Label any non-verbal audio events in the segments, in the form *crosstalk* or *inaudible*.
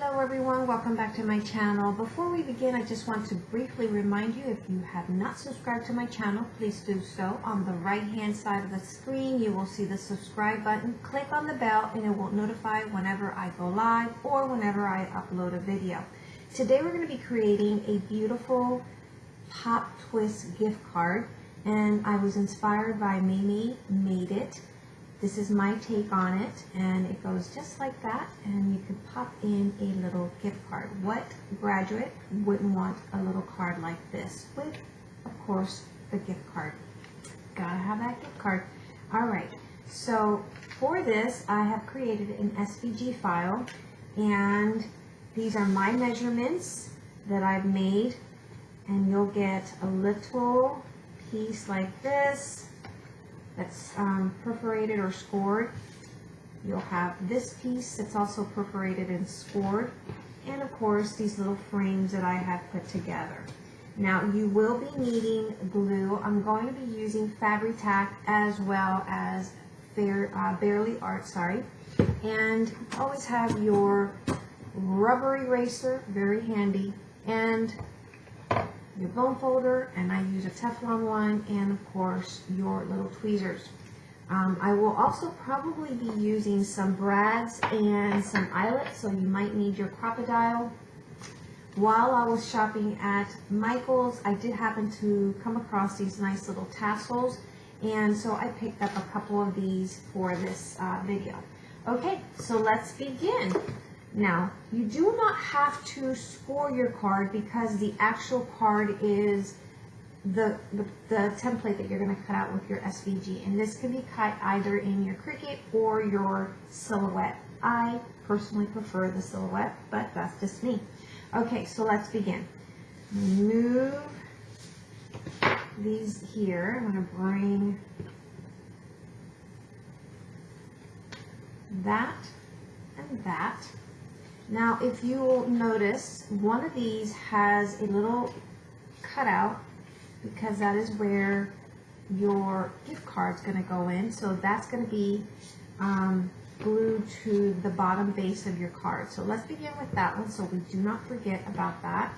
Hello everyone, welcome back to my channel. Before we begin, I just want to briefly remind you if you have not subscribed to my channel, please do so. On the right hand side of the screen, you will see the subscribe button. Click on the bell and it will notify whenever I go live or whenever I upload a video. Today we're going to be creating a beautiful Pop Twist gift card and I was inspired by Mimi Made It. This is my take on it and it goes just like that and you could pop in a little gift card. What graduate wouldn't want a little card like this with, of course, the gift card. Gotta have that gift card. Alright, so for this I have created an SVG file and these are my measurements that I've made and you'll get a little piece like this that's um, perforated or scored. You'll have this piece that's also perforated and scored. And of course, these little frames that I have put together. Now, you will be needing glue. I'm going to be using Fabri-Tac as well as Fair, uh, Bearly Art, sorry. And always have your rubber eraser, very handy, and your bone folder, and I use a Teflon one, and of course your little tweezers. Um, I will also probably be using some brads and some eyelets, so you might need your Crop-A-Dile. While I was shopping at Michael's, I did happen to come across these nice little tassels, and so I picked up a couple of these for this uh, video. Okay, so let's begin. Now, you do not have to score your card because the actual card is the, the, the template that you're going to cut out with your SVG. And this can be cut either in your Cricut or your Silhouette. I personally prefer the Silhouette, but that's just me. Okay, so let's begin. Move these here. I'm going to bring that and that. Now, if you will notice, one of these has a little cutout because that is where your gift card is going to go in. So that's going to be um, glued to the bottom base of your card. So let's begin with that one so we do not forget about that.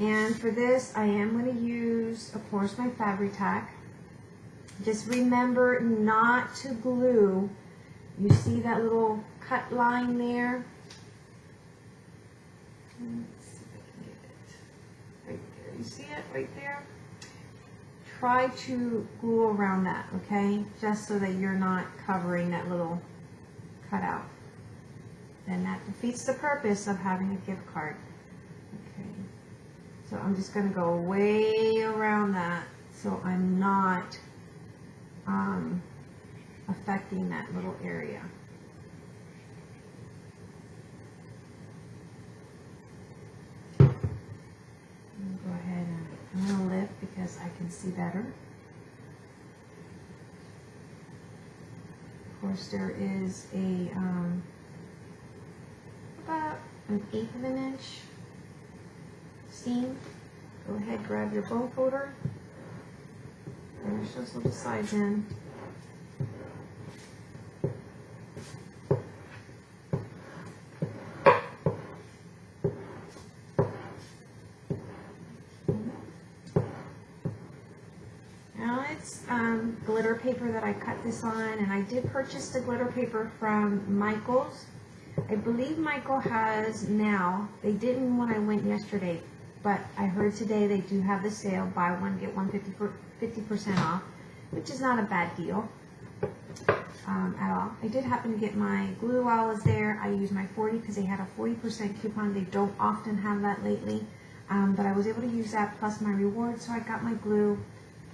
And for this, I am going to use, of course, my Fabri-Tac. Just remember not to glue. You see that little cut line there? Let's see if I can get it. Right there. You see it right there? Try to glue around that, okay? Just so that you're not covering that little cutout. Then that defeats the purpose of having a gift card. Okay. So I'm just going to go way around that so I'm not um, affecting that little area. go ahead and I'm going to lift because I can see better. Of course, there is a um, about an eighth of an inch seam. Go ahead, grab your bone folder. Finish those little sides in. um, glitter paper that I cut this on, and I did purchase the glitter paper from Michael's. I believe Michael has now, they didn't when I went yesterday, but I heard today they do have the sale, buy one, get one 50% off, which is not a bad deal um, at all. I did happen to get my glue while I was there. I used my 40 because they had a 40% coupon. They don't often have that lately, um, but I was able to use that plus my reward, so I got my glue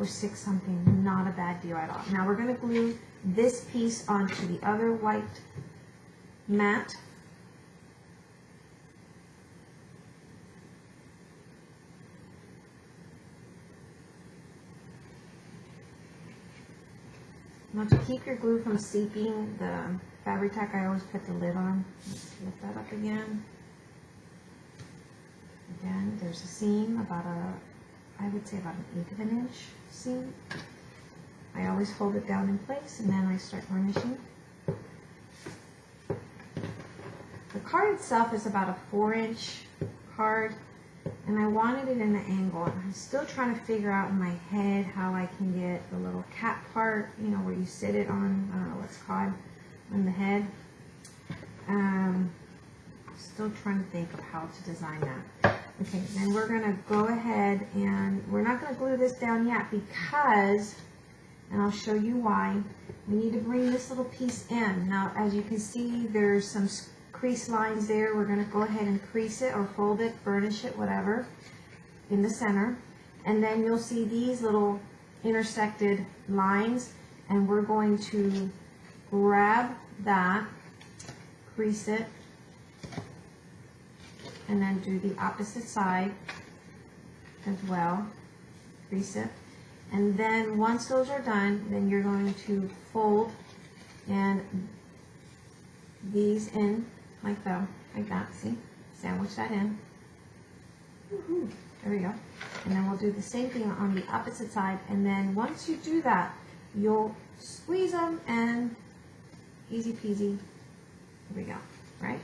for six something. Not a bad deal at all. Now we're going to glue this piece onto the other white mat. Now to keep your glue from seeping the Fabri-Tac, I always put the lid on. Let's lift that up again. Again, there's a seam about a I would say about an eighth of an inch seam. I always fold it down in place and then I start varnishing. The card itself is about a four inch card and I wanted it in the angle. I'm still trying to figure out in my head how I can get the little cap part, you know, where you sit it on, I don't know what's called, on the head. Um, still trying to think of how to design that. Okay, then we're gonna go ahead and we're not gonna glue this down yet because, and I'll show you why, we need to bring this little piece in. Now, as you can see, there's some crease lines there. We're gonna go ahead and crease it or fold it, burnish it, whatever, in the center. And then you'll see these little intersected lines and we're going to grab that, crease it, and then do the opposite side as well, it. And then once those are done, then you're going to fold and these in like so, like that, see? Sandwich that in. There we go. And then we'll do the same thing on the opposite side. And then once you do that, you'll squeeze them and easy peasy. There we go, right?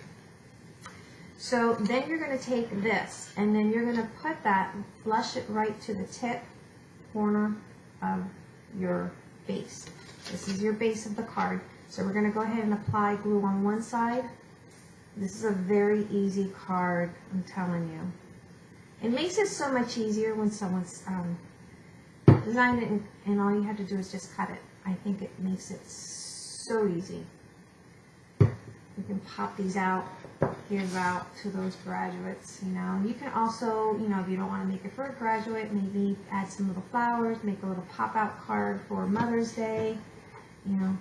So then you're going to take this and then you're going to put that, flush it right to the tip corner of your base. This is your base of the card. So we're going to go ahead and apply glue on one side. This is a very easy card, I'm telling you. It makes it so much easier when someone's um, designed it and, and all you have to do is just cut it. I think it makes it so easy. You can pop these out, give out to those graduates, you know. You can also, you know, if you don't want to make it for a graduate, maybe add some little flowers, make a little pop-out card for Mother's Day. You know,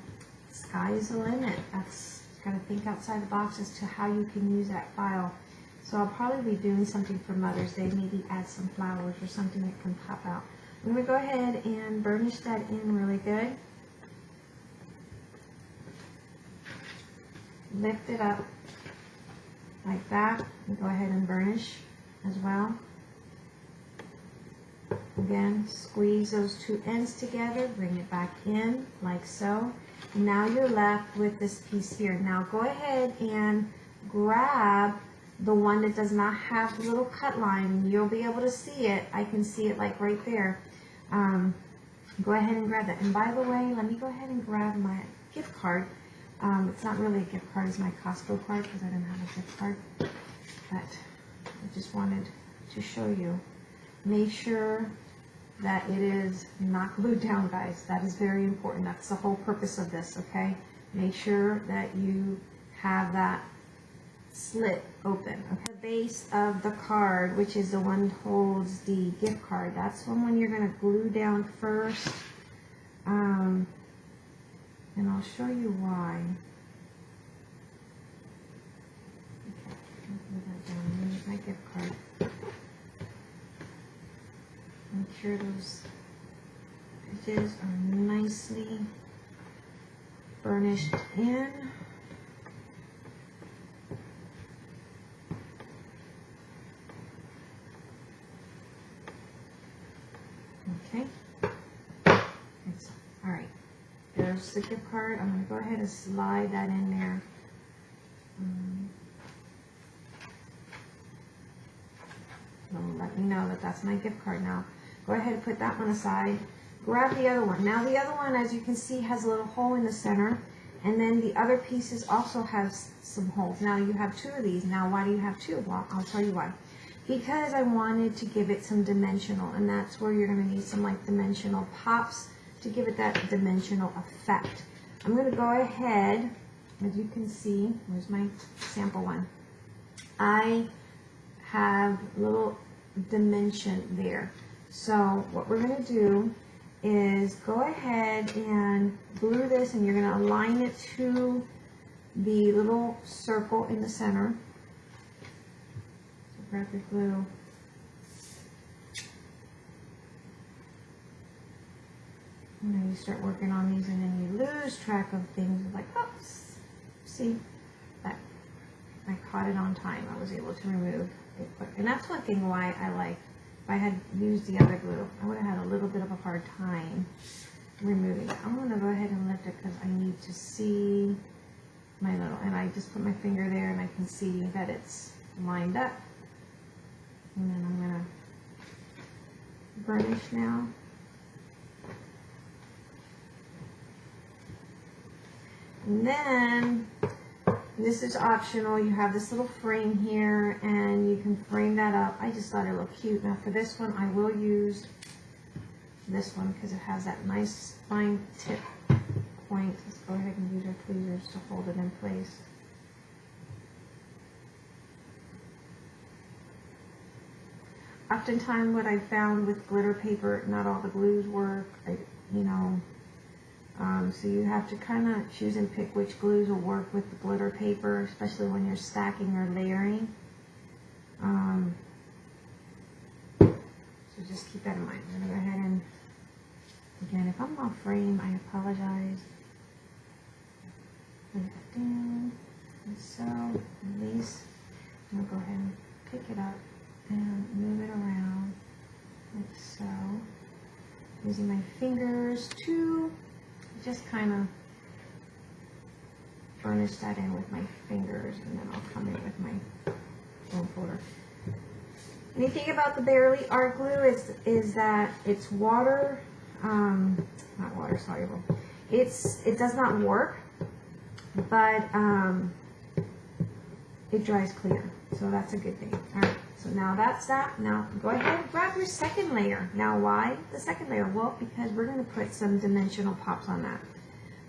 sky's the limit. That's got to think outside the box as to how you can use that file. So I'll probably be doing something for Mother's Day, maybe add some flowers or something that can pop out. I'm going to go ahead and burnish that in really good. lift it up like that and go ahead and burnish as well. Again, squeeze those two ends together, bring it back in like so. Now you're left with this piece here. Now go ahead and grab the one that does not have the little cut line. You'll be able to see it. I can see it like right there. Um, go ahead and grab that. And by the way, let me go ahead and grab my gift card. Um, it's not really a gift card, it's my Costco card because I didn't have a gift card. But I just wanted to show you. Make sure that it is not glued down, guys. That is very important. That's the whole purpose of this, okay? Make sure that you have that slit open. Okay? The base of the card, which is the one holds the gift card, that's the one you're going to glue down first. Um, and I'll show you why. Okay, my gift card. Make sure those edges are nicely burnished in. Okay. All right. There's I'm going to go ahead and slide that in there. Um, let me know that that's my gift card now. Go ahead and put that one aside. Grab the other one. Now the other one, as you can see, has a little hole in the center. And then the other pieces also have some holes. Now you have two of these. Now why do you have two? Well, I'll tell you why. Because I wanted to give it some dimensional. And that's where you're going to need some like dimensional pops to give it that dimensional effect. I'm going to go ahead, as you can see, where's my sample one? I have a little dimension there. So what we're going to do is go ahead and glue this and you're going to align it to the little circle in the center. So grab your glue. And then you start working on these and then you lose track of things like, oops, see, that I caught it on time. I was able to remove it. And that's one thing why I like if I had used the other glue, I would have had a little bit of a hard time removing it. I'm going to go ahead and lift it because I need to see my little, and I just put my finger there and I can see that it's lined up. And then I'm gonna burnish now. And then, this is optional, you have this little frame here and you can frame that up. I just thought it looked cute. Now for this one, I will use this one because it has that nice fine tip point. Let's go ahead and use our tweezers to hold it in place. Oftentimes what I've found with glitter paper, not all the glues work, I, you know, um, so you have to kind of choose and pick which glues will work with the glitter paper, especially when you're stacking or layering. Um, so just keep that in mind. I'm going to go ahead and, again, if I'm off frame, I apologize. Put that down, and so, release. I'm going to go ahead and pick it up and move it around, like so. Using my fingers to just kind of furnish that in with my fingers and then I'll come in with my foam folder. Anything about the Bearly Art Glue is, is that it's water, um, not water soluble. It's, it does not work, but um, it dries clear. So that's a good thing. All right. So now that's that. Now go ahead and grab your second layer. Now why the second layer? Well, because we're going to put some dimensional pops on that.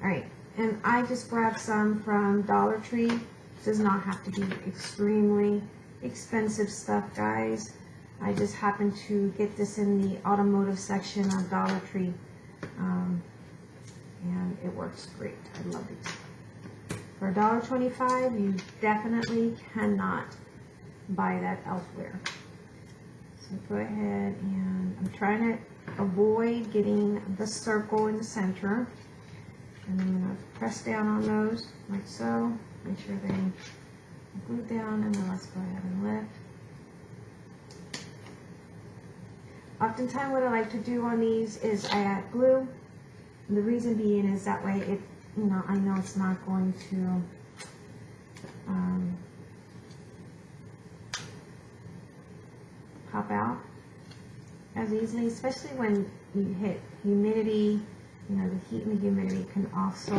All right. And I just grabbed some from Dollar Tree. It does not have to be extremely expensive stuff, guys. I just happened to get this in the automotive section of Dollar Tree. Um, and it works great. I love it. For $1.25, you definitely cannot buy that elsewhere. So go ahead and I'm trying to avoid getting the circle in the center. And I'm going to press down on those like so. Make sure they glue down and then let's go ahead and lift. Oftentimes what I like to do on these is I add glue. And the reason being is that way it, you know, I know it's not going to um, pop out as easily, especially when you hit humidity. You know, the heat and the humidity can also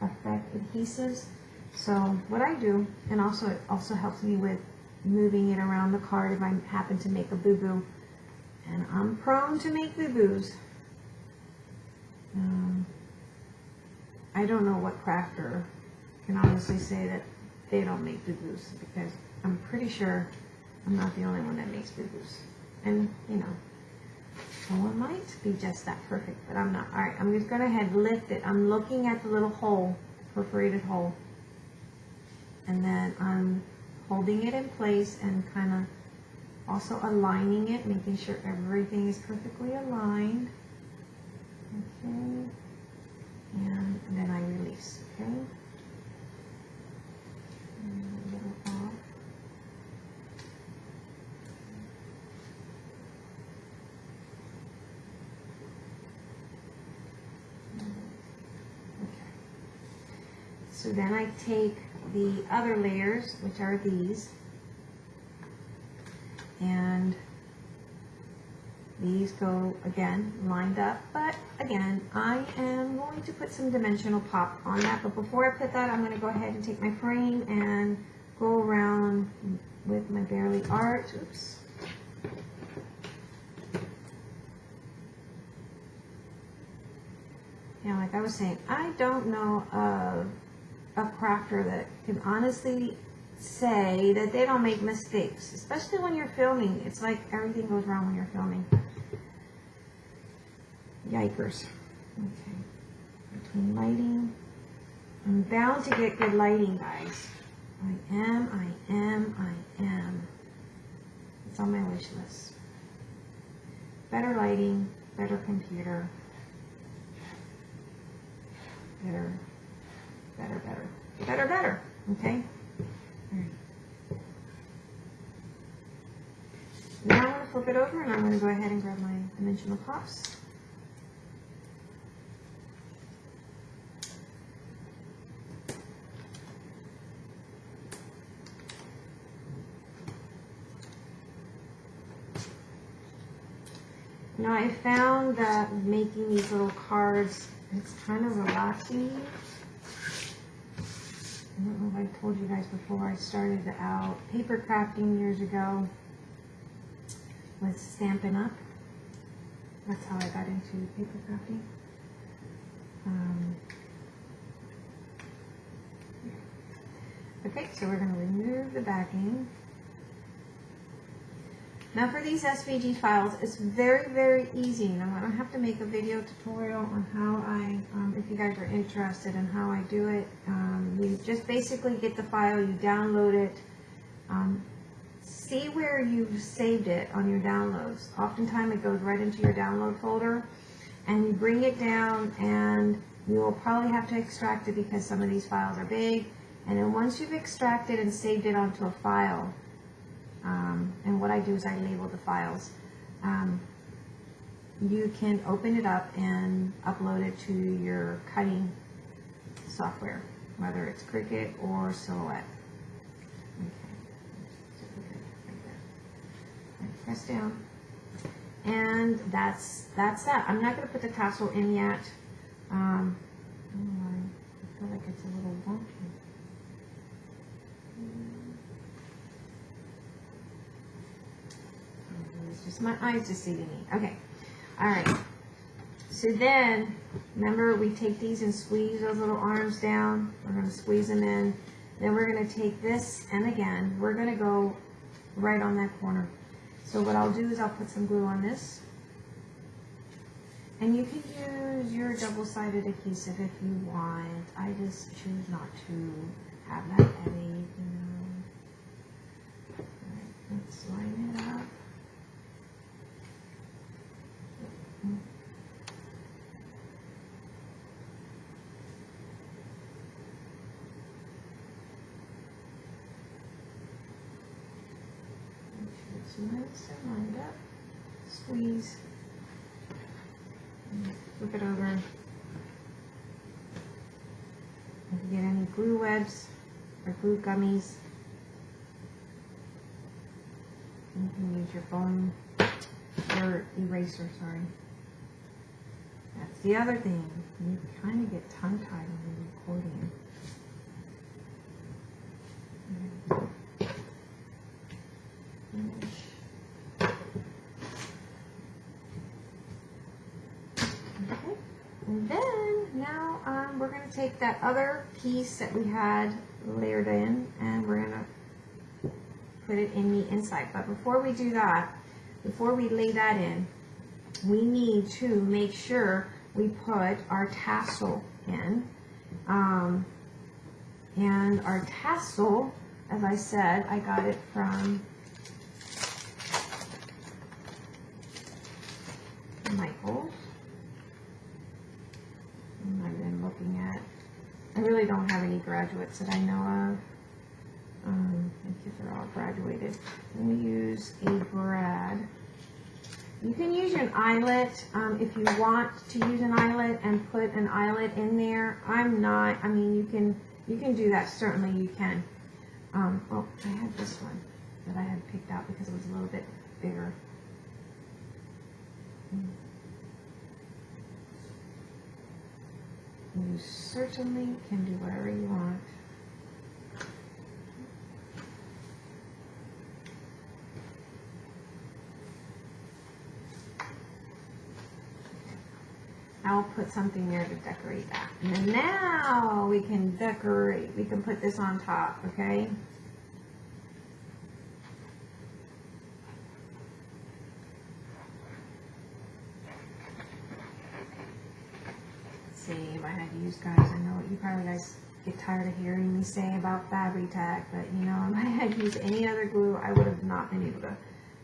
affect adhesives. So what I do, and also it also helps me with moving it around the card if I happen to make a boo-boo. And I'm prone to make boo-boos. Um, I don't know what crafter can honestly say that they don't make boo-boos because I'm pretty sure I'm not the only one that makes boo-boos. And, you know, someone might be just that perfect, but I'm not. All right, I'm just going to head lift it. I'm looking at the little hole, perforated hole. And then I'm holding it in place and kind of also aligning it, making sure everything is perfectly aligned. Okay. And then I release, okay? So then I take the other layers, which are these, and these go again lined up, but again, I am going to put some dimensional pop on that. But before I put that, I'm going to go ahead and take my frame and go around with my Bearly Art. Oops. Yeah, like I was saying, I don't know of a crafter that can honestly say that they don't make mistakes, especially when you're filming. It's like everything goes wrong when you're filming. Yikers. Okay. Between lighting. I'm bound to get good lighting, guys. I am, I am, I am. It's on my wish list. Better lighting, better computer. Better better, better, better, better, okay? Now I'm going to flip it over and I'm going to go ahead and grab my dimensional pops. Now I found that making these little cards, it's kind of relaxing I don't know if I told you guys before, I started out paper crafting years ago with Stampin' Up. That's how I got into paper crafting. Um, okay, so we're going to remove the backing. Now for these SVG files, it's very, very easy. Now I don't have to make a video tutorial on how I, um, if you guys are interested in how I do it. Um, you just basically get the file, you download it, um, see where you've saved it on your downloads. Oftentimes it goes right into your download folder and you bring it down and you will probably have to extract it because some of these files are big. And then once you've extracted and saved it onto a file, um, and what I do is I label the files. Um, you can open it up and upload it to your cutting software, whether it's Cricut or Silhouette. Press down. And that's that's that. I'm not going to put the tassel in yet. Um. I feel like it's a little wonky. It's just my eyes deceiving me. Okay. All right. So then, remember we take these and squeeze those little arms down. We're going to squeeze them in. Then we're going to take this and again, we're going to go right on that corner. So what I'll do is I'll put some glue on this. And you can use your double-sided adhesive if you want. I just choose not to have that headache, you know. Alright, let's line it up. Make sure it's nice and lined up. Squeeze. And Flip it over. If you get any glue webs or glue gummies, you can use your foam, your eraser, sorry. That's the other thing. You kind of get tongue-tied when you're recording. Okay. And then now um, we're going to take that other piece that we had layered in and we're to put it in the inside. But before we do that, before we lay that in, we need to make sure we put our tassel in. Um, and our tassel, as I said, I got it from Michaels. And I've been looking at, I really don't have any graduates that I know of. Um, think they're all graduated. Going to use a grad. You can use an eyelet um, if you want to use an eyelet and put an eyelet in there. I'm not. I mean, you can you can do that. Certainly, you can. Um, oh, I had this one that I had picked out because it was a little bit bigger. You certainly can do whatever you want. I'll put something there to decorate that. And then now we can decorate. We can put this on top, okay? I had to use guys. I know you probably guys get tired of hearing me say about Fabri-Tac, but you know, *laughs* if I had used any other glue, I would have not been able to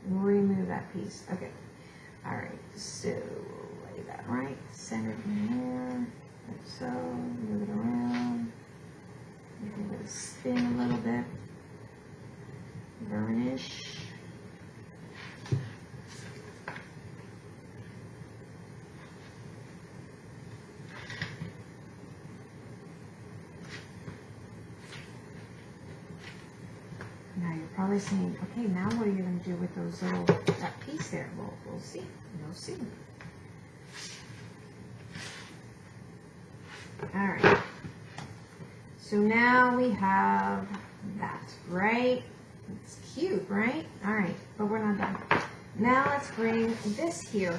remove that piece. Okay. All right. So lay that right, center it in there, like so. Move it around. Give it a spin a little bit. Burnish. Saying, okay, now what are you going to do with those little, that piece there? Well, we'll see. We'll see. All right. So now we have that, right? It's cute, right? All right, but we're not done. Now let's bring this here.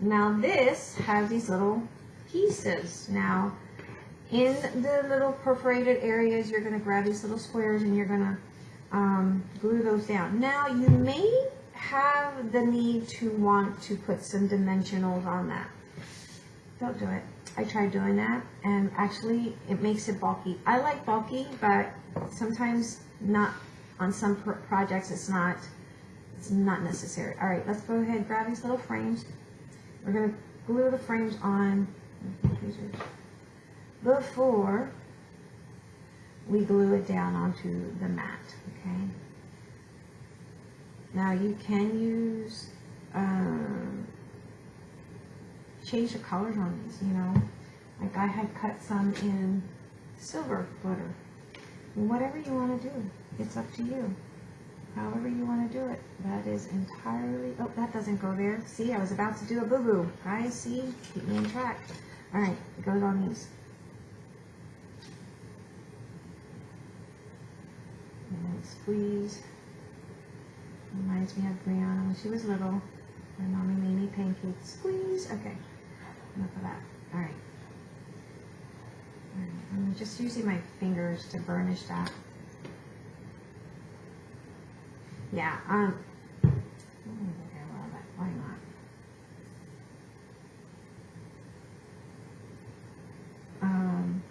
Now this has these little pieces. Now, in the little perforated areas, you're gonna grab these little squares and you're gonna um, glue those down. Now, you may have the need to want to put some dimensionals on that. Don't do it. I tried doing that and actually it makes it bulky. I like bulky, but sometimes not on some pro projects it's not it's not necessary. All right, let's go ahead grab these little frames. We're gonna glue the frames on before we glue it down onto the mat, okay? Now you can use um, change the colors on these, you know. Like I had cut some in silver glitter. Whatever you want to do, it's up to you. However you want to do it. That is entirely, oh, that doesn't go there. See, I was about to do a boo-boo. Guys, see, keep me on track. All right, it goes on these. And squeeze. Reminds me of Brianna when she was little. My mommy made me pancakes. Squeeze. Okay. Enough of that. All right. All right. I'm just using my fingers to burnish that. Yeah. Um. Okay, well, that, why not? Um.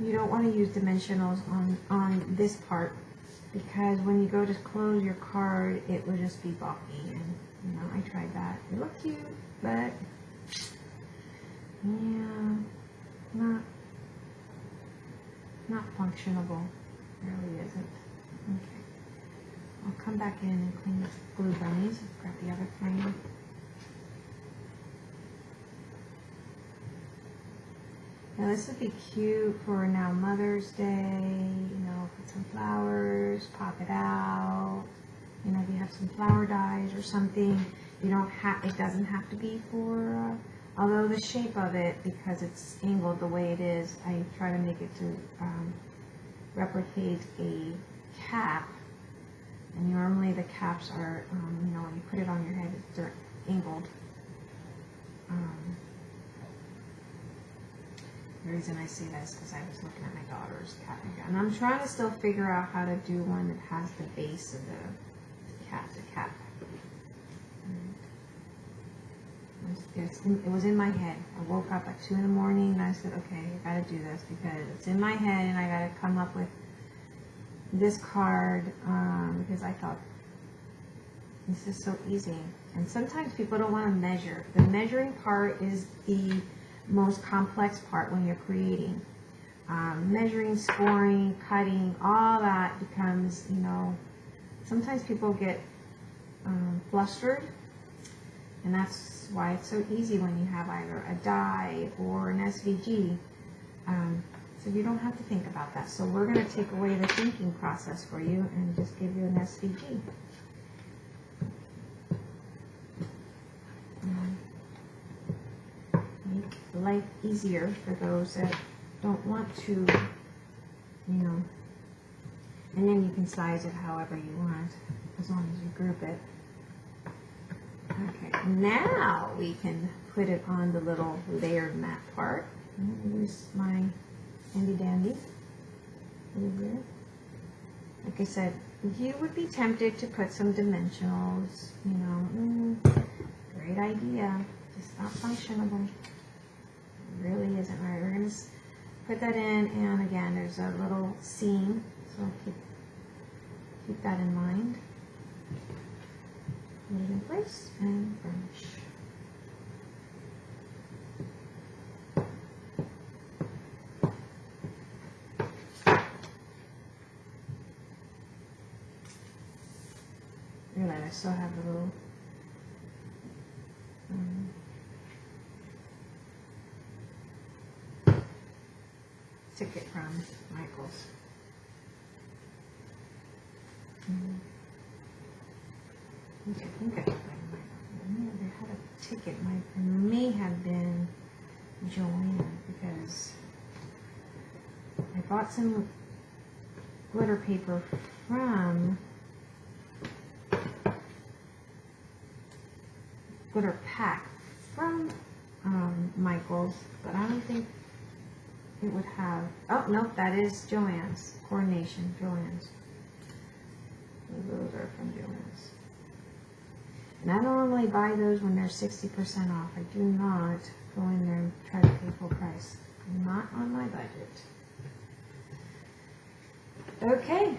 You don't want to use dimensionals on, on this part because when you go to close your card, it will just be bulky. And, you know, I tried that. It looked cute, but yeah, not, not functionable. Really isn't. Okay. I'll come back in and clean the glue bunnies. Grab the other frame. Now this would be cute for now Mother's Day, you know, put some flowers, pop it out. You know, if you have some flower dies or something, you don't have, it doesn't have to be for, uh, although the shape of it, because it's angled the way it is, I try to make it to um, replicate a cap. And normally the caps are, um, you know, when you put it on your head, they're angled. Um, the reason I say that is because I was looking at my daughter's cap and I'm trying to still figure out how to do one that has the base of the cap, the cap. It was, it was in my head. I woke up at 2 in the morning and I said, okay, I gotta do this because it's in my head and I gotta come up with this card um, because I thought this is so easy. And sometimes people don't want to measure. The measuring part is the most complex part when you're creating. Um, measuring, scoring, cutting, all that becomes, you know, sometimes people get um, flustered, and that's why it's so easy when you have either a die or an SVG. Um, so you don't have to think about that. So we're going to take away the thinking process for you and just give you an SVG. Life easier for those that don't want to, you know, and then you can size it however you want, as long as you group it. Okay, now we can put it on the little layered mat part. Use my handy dandy. Like I said, you would be tempted to put some dimensionals, you know, mm, great idea, just not functionable really isn't right. We're going to put that in, and again, there's a little seam, so keep, keep that in mind. Put it in place and burnish. I still have a little um, ticket from Michaels. Hmm. I think I my, no, they had a ticket, my, it may have been Joanna, because I bought some glitter paper from glitter pack from um, Michaels, but I don't think it would have. Oh nope, that is Joann's coordination. Joann's. Those are from Joann's. And I normally buy those when they're sixty percent off. I do not go in there and try to pay full price. Not on my budget. Okay.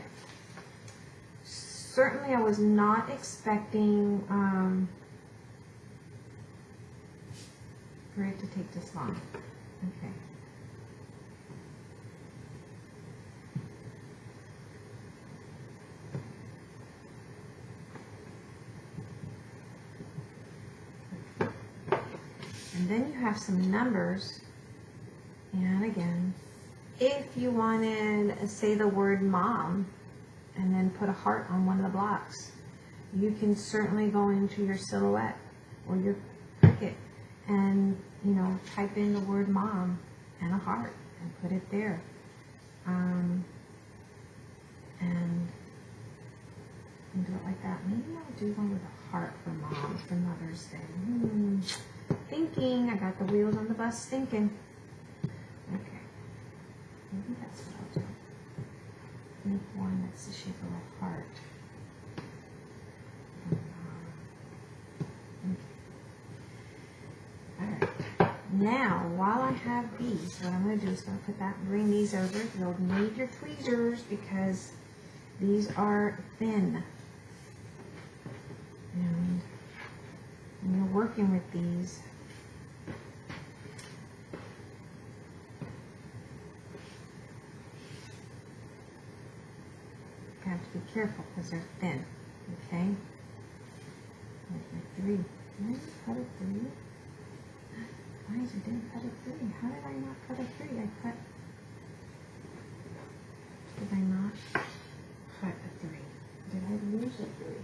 Certainly, I was not expecting. Um, for it to take this long. Okay. And then you have some numbers. And again, if you wanted, uh, say the word mom, and then put a heart on one of the blocks, you can certainly go into your silhouette or your Cricut and you know type in the word mom and a heart and put it there um, and, and do it like that maybe I'll do one with a heart for mom for Mother's Day hmm. Thinking. I got the wheels on the bus thinking. Okay. Maybe that's what I'll do. Make one that's the shape of a heart. Um, Alright, now, while I have these, what I'm gonna do is gonna put that, bring these over. You'll need your tweezers because these are thin. And when you're working with these, you have to be careful because they're thin, okay? Three, did I cut a three? Guys, I didn't cut a three. How did I not cut a three? I cut. Did I not cut a three? Did I lose a three?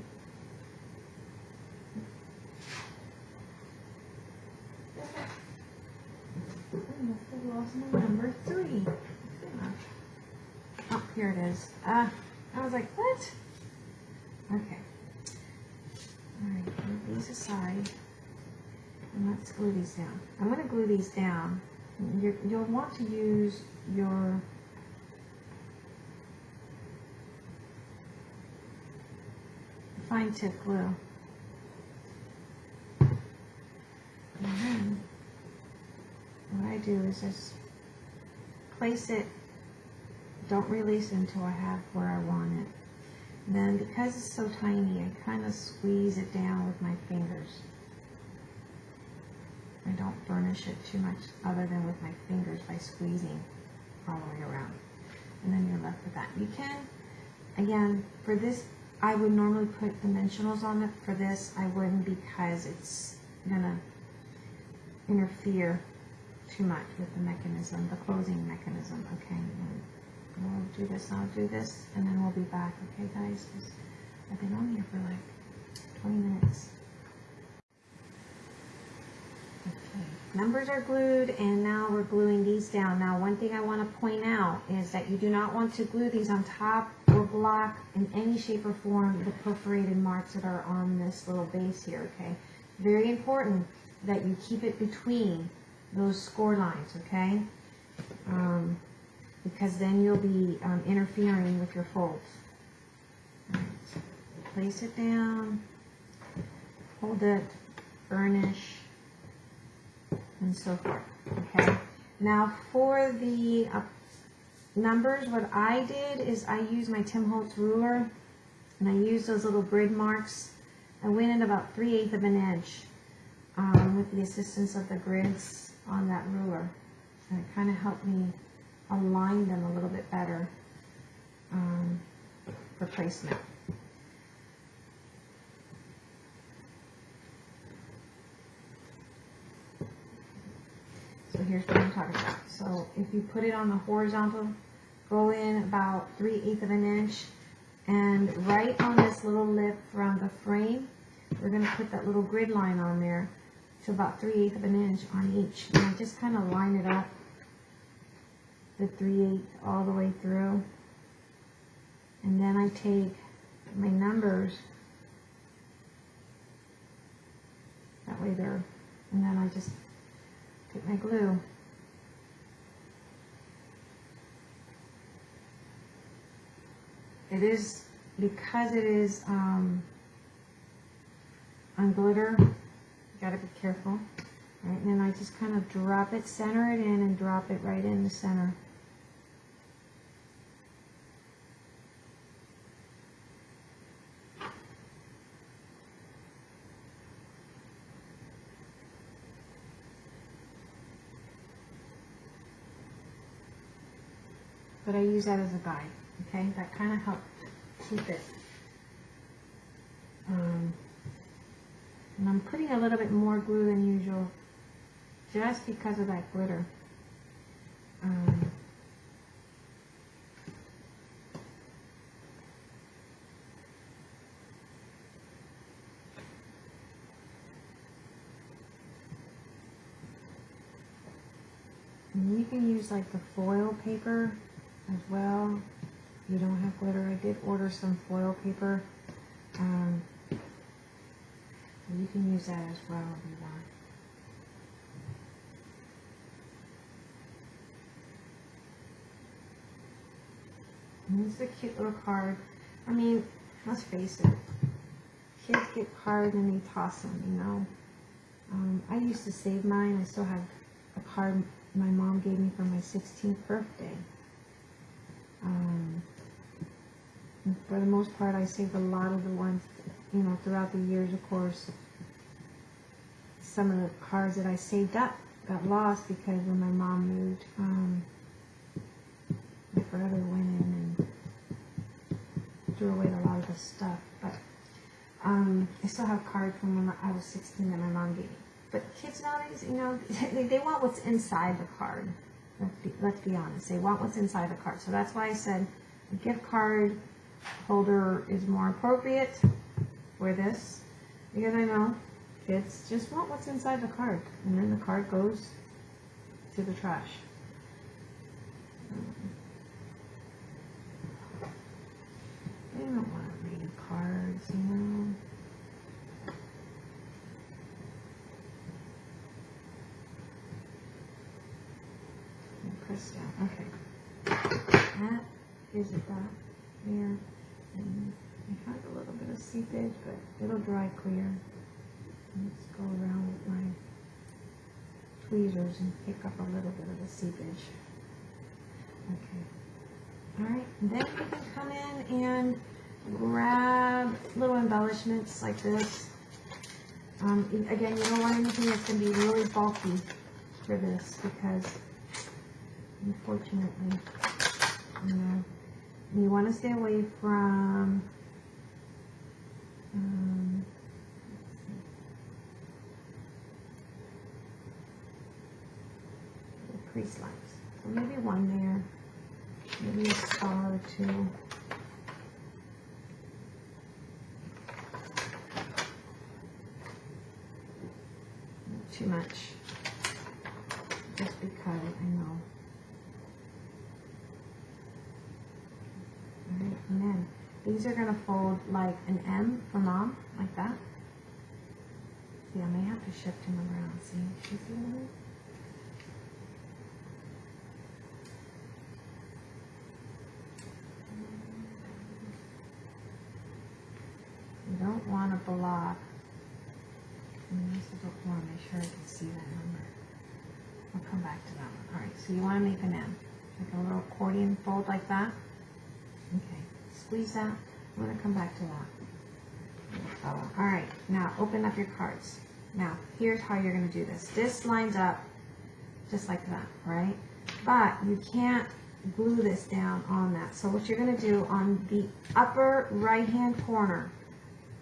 I must have lost my number three. Oh, here it is. Ah, I was like, Okay. Alright, move these aside. And let's glue these down. I'm going to glue these down. you you'll want to use your fine tip glue. And then what I do is just place it, don't release until I have where I want it. And then because it's so tiny, I kind of squeeze it down with my fingers. I don't burnish it too much other than with my fingers by squeezing all the way around. And then you're left with that. You can, again, for this, I would normally put dimensionals on it. For this, I wouldn't because it's gonna interfere too much with the mechanism, the closing mechanism, okay? We'll do this, I'll do this, and then we'll be back, okay guys? I've been on here for like twenty minutes. Okay, numbers are glued and now we're gluing these down. Now one thing I want to point out is that you do not want to glue these on top or block in any shape or form the perforated marks that are on this little base here, okay? Very important that you keep it between those score lines, okay? Um, because then you'll be um, interfering with your folds. Place it down, hold it, burnish, and so forth. Okay. Now for the uh, numbers, what I did is I used my Tim Holtz ruler and I used those little grid marks. I went in about 3 eighths of an inch um, with the assistance of the grids on that ruler. And it kind of helped me align them a little bit better um, for placement. So here's what I'm talking about. So if you put it on the horizontal, go in about three eighths of an inch. And right on this little lip from the frame, we're gonna put that little grid line on there to about three eighths of an inch on each. And I just kind of line it up, the three eighths all the way through. And then I take my numbers, that way they're, and then I just take my glue. It is, because it is, um, on glitter, you gotta be careful. Right, and then I just kind of drop it, center it in and drop it right in the center. But I use that as a guide, okay? That kind of helps keep it. Um, and I'm putting a little bit more glue than usual, just because of that glitter. Um, you can use like the foil paper as well. If you don't have glitter, I did order some foil paper. Um, you can use that as well if you want. And this is a cute little card. I mean, let's face it. Kids get cards and they toss them, you know. Um, I used to save mine. I still have a card my mom gave me for my 16th birthday. Um, for the most part, I saved a lot of the ones, you know, throughout the years, of course. Some of the cards that I saved up got lost because when my mom moved, um, my brother went in and threw away a lot of the stuff. But um, I still have cards from when I was 16 that my mom gave me. But kids nowadays, you know, *laughs* they, they want what's inside the card. Let's be, honest. They want what's inside the card. So that's why I said a gift card holder is more appropriate for this. Because I know kids just want what's inside the card. And then the card goes to the trash. They don't want to read cards, you know. Press down. Okay. That is that there. And it has a little bit of seepage, but it'll dry clear. Let's go around with my tweezers and pick up a little bit of the seepage. Okay. Alright, then you can come in and grab little embellishments like this. Um, again, you don't want anything that's going to be really bulky for this because unfortunately, you you want to stay away from um. The. So maybe one there, maybe a star or two. Too much. Just because I know. Alright, and then these are gonna fold like an M for mom, like that. See, I may have to shift him around. See, what I mean? You don't want to block. And this is to make sure I can see that number. I'll come back to that one. Alright, so you want to make an M. Like a little accordion fold like that. Squeeze that. I'm going to come back to that. Oh, Alright, now open up your cards. Now, here's how you're going to do this. This lines up just like that, right? But you can't glue this down on that. So what you're going to do on the upper right-hand corner,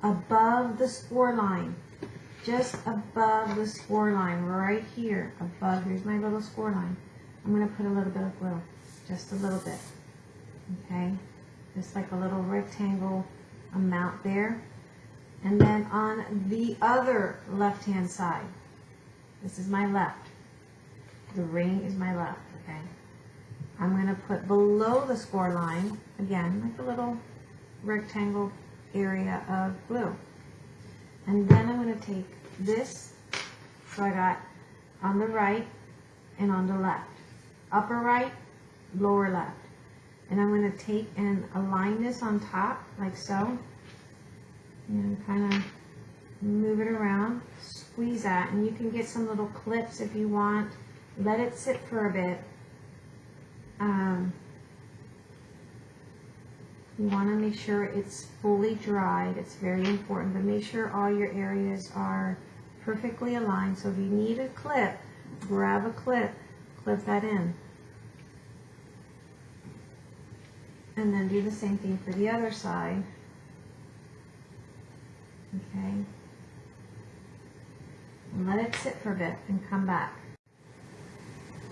above the score line, just above the score line, right here, above, here's my little score line. I'm going to put a little bit of glue, just a little bit, okay? Just like a little rectangle amount there. And then on the other left-hand side, this is my left, the ring is my left, okay? I'm going to put below the score line, again, like a little rectangle area of glue. And then I'm going to take this, so I got on the right and on the left. Upper right, lower left. And I'm going to take and align this on top, like so. And kind of move it around, squeeze that, and you can get some little clips if you want. Let it sit for a bit. Um, you want to make sure it's fully dried. It's very important, but make sure all your areas are perfectly aligned. So if you need a clip, grab a clip, clip that in. And then do the same thing for the other side. Okay. And let it sit for a bit and come back.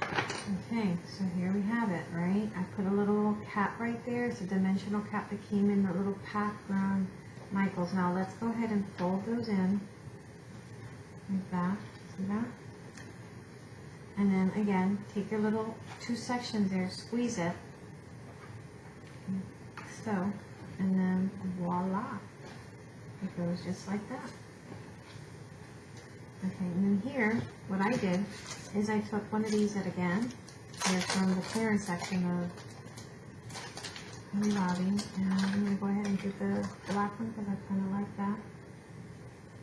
Okay, so here we have it, right? I put a little cap right there. It's a dimensional cap that came in the little pack from Michaels. Now let's go ahead and fold those in like that. See that? And then again, take your little two sections there, squeeze it. So, and then voila. It goes just like that. Okay, and then here, what I did is I took one of these that again, they're from the clearance section of Hobby Lobby, and I'm going to go ahead and get the black one because I kind of like that.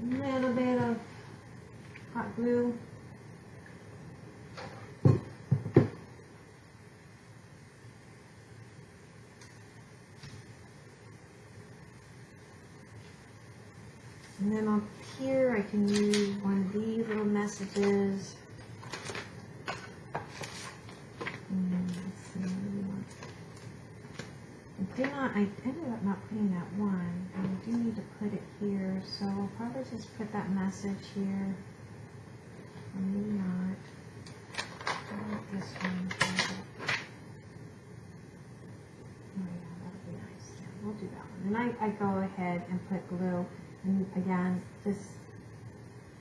A little bit of hot glue. And then up here, I can use one of these little messages. Mm? I did not, I ended up not putting that one, and I do need to put it here, so I'll probably just put that message here. Or maybe not. How about this one? Oh yeah, that'll be nice, yeah, we'll do that one. And I, I go ahead and put glue, and again, this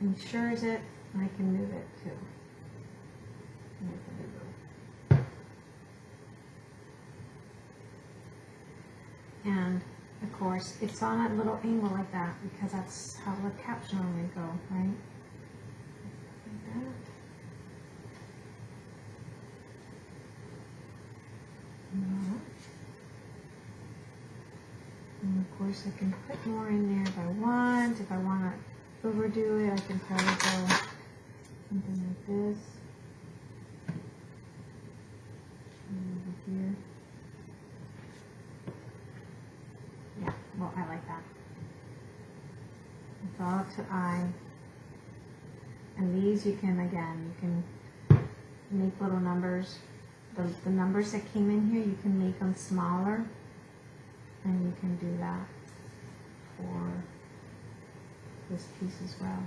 ensures it, I can move it too. And of course, it's on a little angle like that because that's how the caps normally go, right? Like that. And of course, I can put more in there if I want. If I want to overdo it, I can probably go something like this. Over here. Yeah, well, I like that. It's all up to eye. And these you can, again, you can make little numbers. The, the numbers that came in here, you can make them smaller. And you can do that for this piece as well.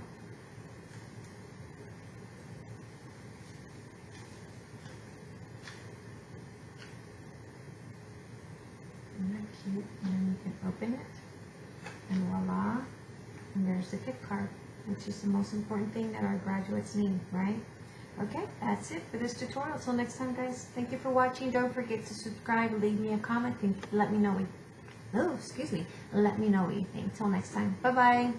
Isn't that cute? And then you can open it, and voila, and there's the gift card, which is the most important thing that our graduates need, right? Okay, that's it for this tutorial. Till next time, guys. Thank you for watching. Don't forget to subscribe, leave me a comment, and let me know what, oh, excuse me, let me know what you think. Till next time. Bye-bye.